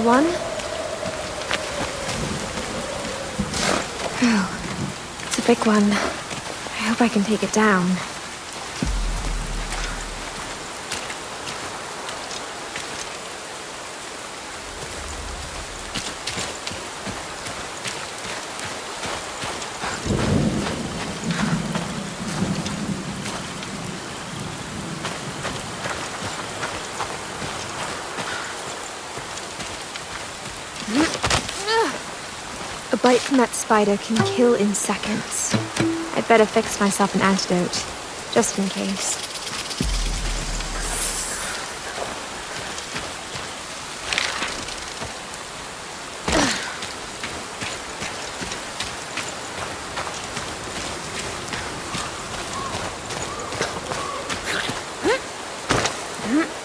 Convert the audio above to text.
One? Oh, it's a big one. I hope I can take it down. A bite from that spider can kill in seconds. I'd better fix myself an antidote, just in case. Mm-hmm.